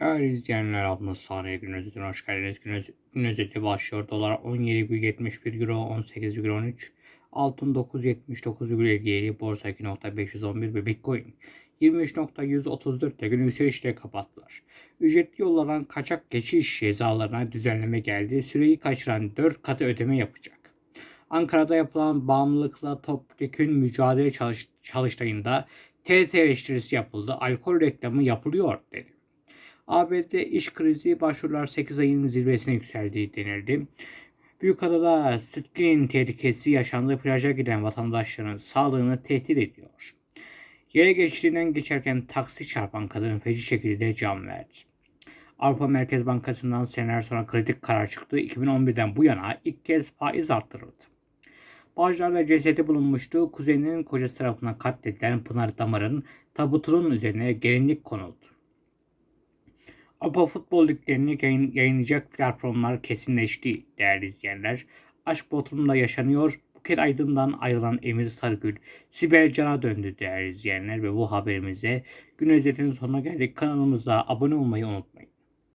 Değerli izleyenler adlı saniye gün özetine hoş geldiniz. Gün, öz- gün özeti başlıyor. Dolar 17,71 Euro 18,13 Altın 979,57 Borsa 2.511 ve Bitcoin 23.134'te gün yükselişle kapattılar. Ücretli yollardan kaçak geçiş cezalarına düzenleme geldi. Süreyi kaçıran 4 katı ödeme yapacak. Ankara'da yapılan bağımlılıkla topyekün mücadele çalış çalıştayında TRT eleştirisi yapıldı. Alkol reklamı yapılıyor dedi. ABD iş krizi başvurular 8 ayın zirvesine yükseldiği denildi. Büyükada'da screening tehlikesi yaşandığı plaja giden vatandaşların sağlığını tehdit ediyor. Yaya geçtiğinden geçerken taksi çarpan kadın feci şekilde can verdi. Avrupa Merkez Bankası'ndan seneler sonra kritik karar çıktı. 2011'den bu yana ilk kez faiz arttırıldı. Bağcılar'da cesedi bulunmuştu. Kuzeninin kocası tarafından katledilen Pınar Damar'ın tabutunun üzerine gelinlik konuldu. Avrupa Futbol Liglerini yayın, yayınlayacak platformlar kesinleşti değerli izleyenler. Aşk Bodrum'da yaşanıyor. Buket Aydın'dan ayrılan Emir Sarıgül, Sibel Can'a döndü değerli izleyenler ve bu haberimize gün özetinin sonuna geldik. Kanalımıza abone olmayı unutmayın.